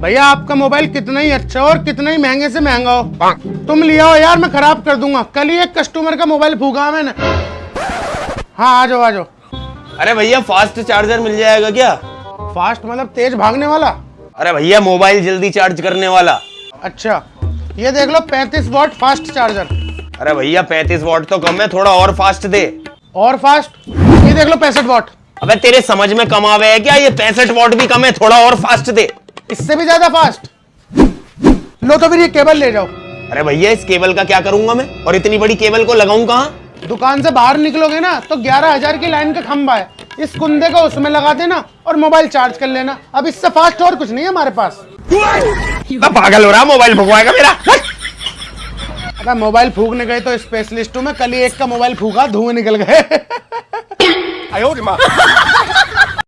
भैया आपका मोबाइल कितना ही अच्छा और कितना ही महँगे से महँगा हो। तुम लिया हो यार मैं खराब कर दूँगा। कल ही एक कस्टमर का मोबाइल फूका मैंने। हाँ आ जाओ आ जाओ। अरे भैया फास्ट चार्जर मिल जाएगा क्या? फास्ट मतलब तेज भागने वाला? अरे भैया मोबाइल जल्दी चार्ज करने वाला। अच्छा ये देख लो 35 वॉट फास्ट चार्जर अरे भैया 35 वॉट तो कम है थोड़ा और फास्ट दे। और फास्ट ये देख लो पैंसठ वॉट अबे तेरे समझ में कम आवे है क्या? ये पैंसठ वॉट भी कम है थोड़ा और फास्ट दे। इससे भी ज़्यादा फास्ट लो तो फिर ये केबल ले जाओ। अरे भैया इस केबल का क्या करूँगा मैं? और इतनी बड़ी केबल को लगाऊँ कहाँ? दुकान से बाहर निकलोगे ना तो ग्यारह हज़ार की लाइन का खंबा है। इस कुंदे को उसमें लगा देना और मोबाइल चार्ज कर लेना। अब इससे फास्ट और कुछ नहीं है हमारे पास। पागल हो रहा मोबाइल फूकवाएगा मेरा। अगर मोबाइल फूकने गए तो स्पेशलिस्ट हूँ मैं कल ही एक का मोबाइल फूका धुएँ निकल गए।